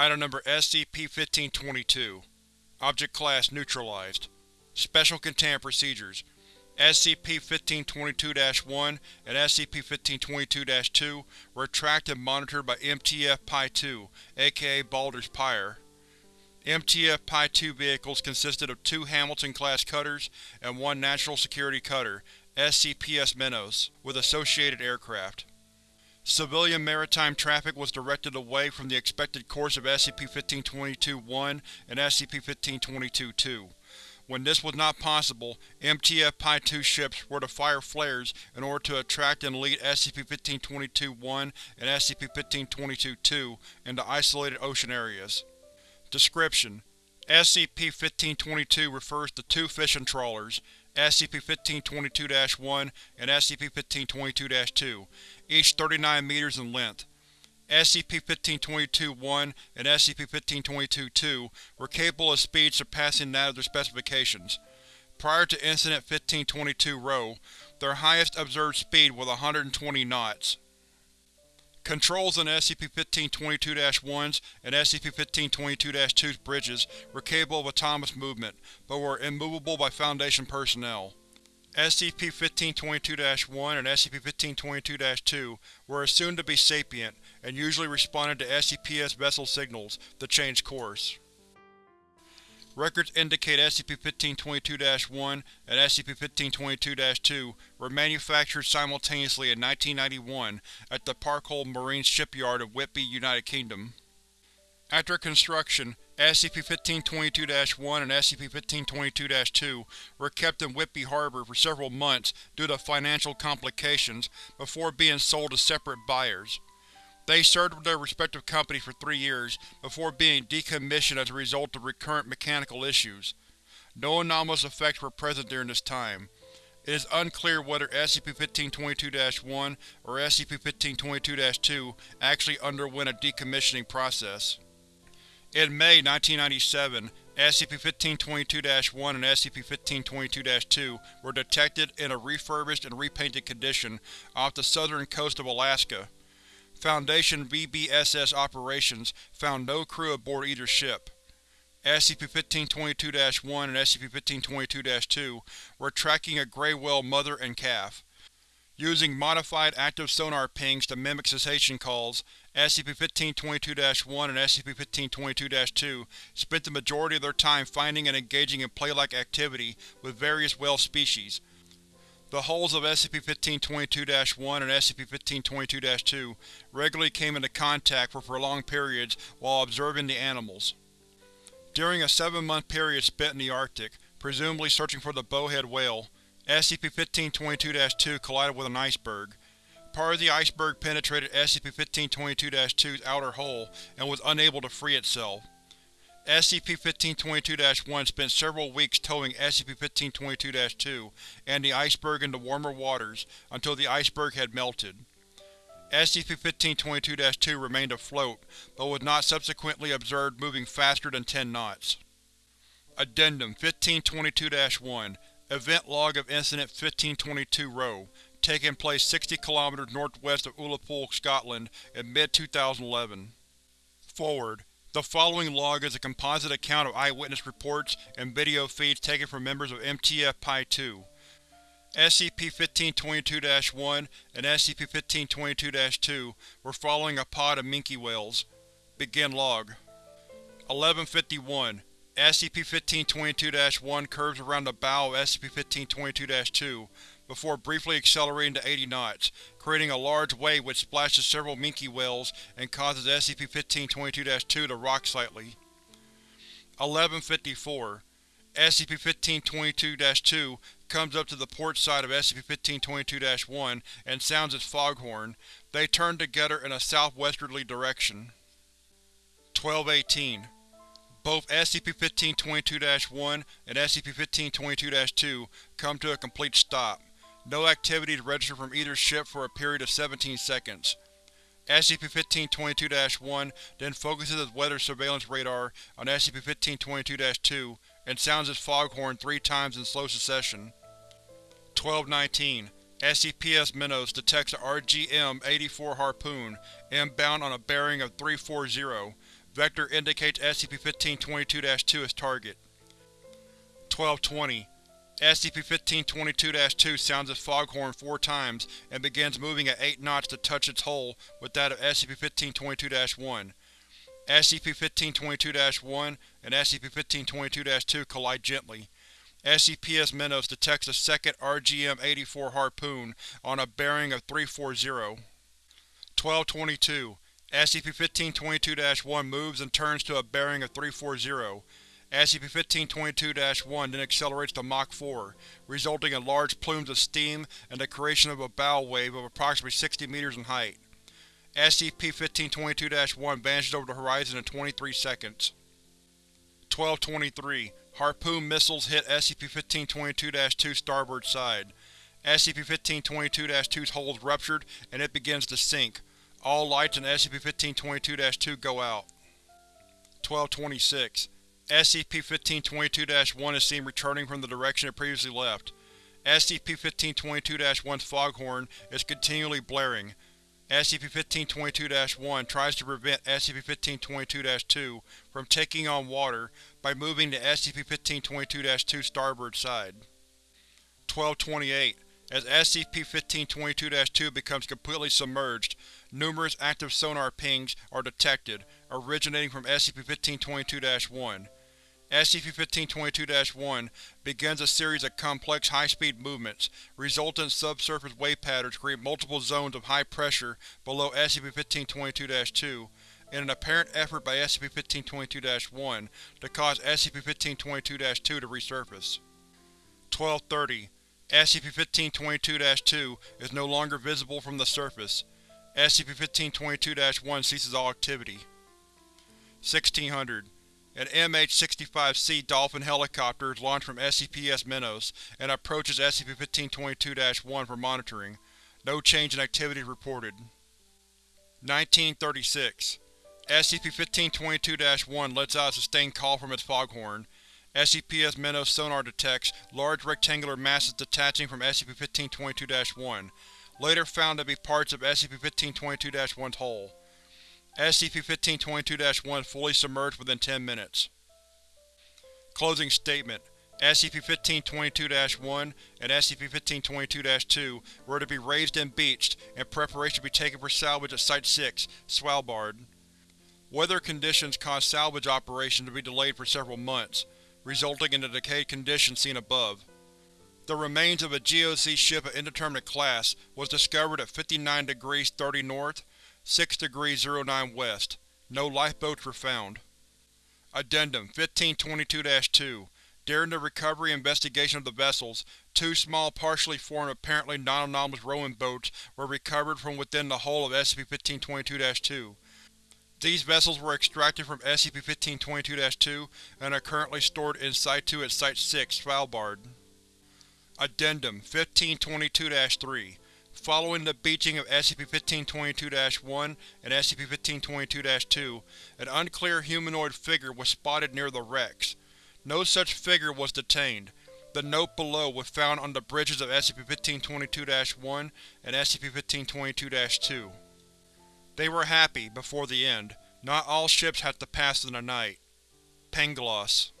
Item Number SCP-1522 Object Class Neutralized Special Containment Procedures SCP-1522-1 and SCP-1522-2 were tracked and monitored by MTF-PI-2, aka Baldur's Pyre. MTF-PI-2 vehicles consisted of two Hamilton-class cutters and one National Security Cutter, SCPS Minos, with associated aircraft. Civilian maritime traffic was directed away from the expected course of SCP-1522-1 and SCP-1522-2. When this was not possible, MTF-PI-2 ships were to fire flares in order to attract and lead SCP-1522-1 and SCP-1522-2 into isolated ocean areas. Description: SCP-1522 refers to two fishing trawlers, SCP-1522-1 and SCP-1522-2, each 39 meters in length. SCP-1522-1 and SCP-1522-2 were capable of speeds surpassing that of their specifications. Prior to Incident 1522 Rho, their highest observed speed was 120 knots. Controls on SCP-1522-1's and SCP-1522-2's bridges were capable of autonomous movement, but were immovable by Foundation personnel. SCP-1522-1 and SCP-1522-2 were assumed to be sapient, and usually responded to SCPS vessel signals to change course. Records indicate SCP-1522-1 and SCP-1522-2 were manufactured simultaneously in 1991 at the Parkol Marine Shipyard of Whitby, United Kingdom. After construction, SCP-1522-1 and SCP-1522-2 were kept in Whitby Harbor for several months due to financial complications before being sold to separate buyers. They served with their respective companies for three years, before being decommissioned as a result of recurrent mechanical issues. No anomalous effects were present during this time. It is unclear whether SCP-1522-1 or SCP-1522-2 actually underwent a decommissioning process. In May 1997, SCP-1522-1 and SCP-1522-2 were detected in a refurbished and repainted condition off the southern coast of Alaska. Foundation VBSS operations found no crew aboard either ship. SCP-1522-1 and SCP-1522-2 were tracking a gray whale mother and calf. Using modified active sonar pings to mimic cetacean calls, SCP-1522-1 and SCP-1522-2 spent the majority of their time finding and engaging in play-like activity with various whale species, the hulls of SCP-1522-1 and SCP-1522-2 regularly came into contact for prolonged periods while observing the animals. During a seven-month period spent in the Arctic, presumably searching for the bowhead whale, SCP-1522-2 collided with an iceberg. Part of the iceberg penetrated SCP-1522-2's outer hull and was unable to free itself. SCP-1522-1 spent several weeks towing SCP-1522-2 and the iceberg into warmer waters until the iceberg had melted. SCP-1522-2 remained afloat, but was not subsequently observed moving faster than 10 knots. Addendum 1522-1 Event Log of Incident 1522-Rho Taking place 60 km northwest of Ullapool, Scotland in mid-2011. Forward the following log is a composite account of eyewitness reports and video feeds taken from members of MTF-PI-2. SCP-1522-1 and SCP-1522-2 were following a pod of minke whales. Begin log. 1151 SCP-1522-1 curves around the bow of SCP-1522-2, before briefly accelerating to 80 knots, creating a large wave which splashes several minke whales and causes SCP-1522-2 to rock slightly. 1154 SCP-1522-2 comes up to the port side of SCP-1522-1 and sounds its foghorn. They turn together in a southwesterly direction. 1218 both SCP-1522-1 and SCP-1522-2 come to a complete stop. No activities registered from either ship for a period of 17 seconds. SCP-1522-1 then focuses its weather surveillance radar on SCP-1522-2 and sounds its foghorn three times in slow succession. 1219 SCPS Minos detects a RGM-84 Harpoon inbound on a bearing of 340, Vector indicates SCP-1522-2 as target. 1220. SCP-1522-2 sounds its foghorn four times and begins moving at 8 knots to touch its hull with that of SCP-1522-1. SCP-1522-1 and SCP-1522-2 collide gently. SCP-S detects a second RGM-84 Harpoon on a bearing of 340. 1222. SCP-1522-1 moves and turns to a bearing of 340. SCP-1522-1 then accelerates to Mach 4, resulting in large plumes of steam and the creation of a bow wave of approximately 60 meters in height. SCP-1522-1 vanishes over the horizon in 23 seconds. 1223. Harpoon missiles hit SCP-1522-2's starboard side. SCP-1522-2's hull is ruptured and it begins to sink. All lights in SCP-1522-2 go out. 1226. SCP-1522-1 is seen returning from the direction it previously left. SCP-1522-1's foghorn is continually blaring. SCP-1522-1 tries to prevent SCP-1522-2 from taking on water by moving to SCP-1522-2's starboard side. 1228. As SCP-1522-2 becomes completely submerged, numerous active sonar pings are detected, originating from SCP-1522-1. SCP-1522-1 begins a series of complex high-speed movements. Resultant subsurface wave patterns create multiple zones of high pressure below SCP-1522-2 in an apparent effort by SCP-1522-1 to cause SCP-1522-2 to resurface. 1230. SCP-1522-2 is no longer visible from the surface. SCP-1522-1 ceases all activity. 1600. An MH-65C Dolphin helicopter is launched from SCP-S Minos and approaches SCP-1522-1 for monitoring. No change in activity reported. 1936. SCP-1522-1 lets out a sustained call from its foghorn. SCP-S Minos sonar detects large rectangular masses detaching from SCP-1522-1, later found to be parts of SCP-1522-1's hull. SCP-1522-1 fully submerged within 10 minutes. Closing statement SCP-1522-1 and SCP-1522-2 were to be raised and beached, and preparation to be taken for salvage at Site-6, Svalbard. Weather conditions caused salvage operations to be delayed for several months, resulting in the decayed condition seen above. The remains of a GOC ship of indeterminate class was discovered at 59 degrees 30 north, 6 degrees 09 west. No lifeboats were found. Addendum 1522-2 During the recovery investigation of the vessels, two small partially formed apparently non-anomalous rowing boats were recovered from within the hull of SCP-1522-2. These vessels were extracted from SCP-1522-2 and are currently stored in Situ at Site-6, Svalbard. Addendum 1522-3 Following the beaching of SCP-1522-1 and SCP-1522-2, an unclear humanoid figure was spotted near the wrecks. No such figure was detained. The note below was found on the bridges of SCP-1522-1 and SCP-1522-2. They were happy, before the end. Not all ships have to pass in the night. Pangloss